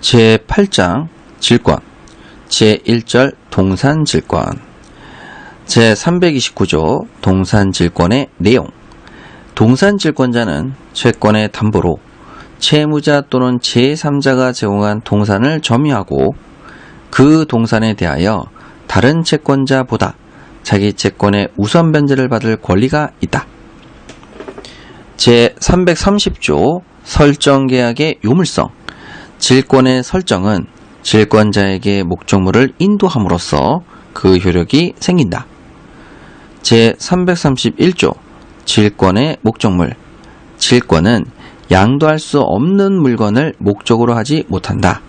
제8장 질권 제1절 동산질권 제329조 동산질권의 내용 동산질권자는 채권의 담보로 채무자 또는 제3자가 제공한 동산을 점유하고 그 동산에 대하여 다른 채권자보다 자기 채권의 우선 변제를 받을 권리가 있다. 제330조 설정계약의 요물성 질권의 설정은 질권자에게 목적물을 인도함으로써 그 효력이 생긴다. 제331조 질권의 목적물 질권은 양도할 수 없는 물건을 목적으로 하지 못한다.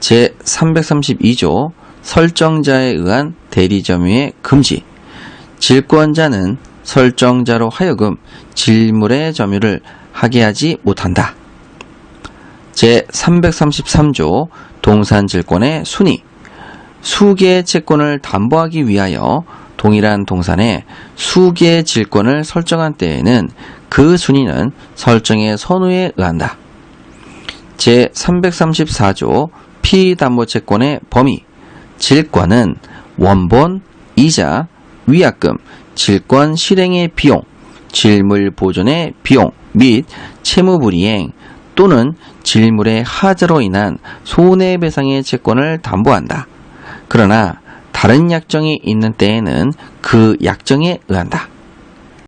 제332조 설정자에 의한 대리점유의 금지 질권자는 설정자로 하여금 질물의 점유를 하게 하지 못한다. 제333조 동산질권의 순위 수개의 채권을 담보하기 위하여 동일한 동산에 수개의 질권을 설정한 때에는 그 순위는 설정의 선우에 의한다. 제334조 피담보채권의 범위 질권은 원본, 이자, 위약금, 질권 실행의 비용, 질물 보존의 비용 및 채무불이행 또는 질물의 하자로 인한 손해배상의 채권을 담보한다. 그러나 다른 약정이 있는 때에는 그 약정에 의한다.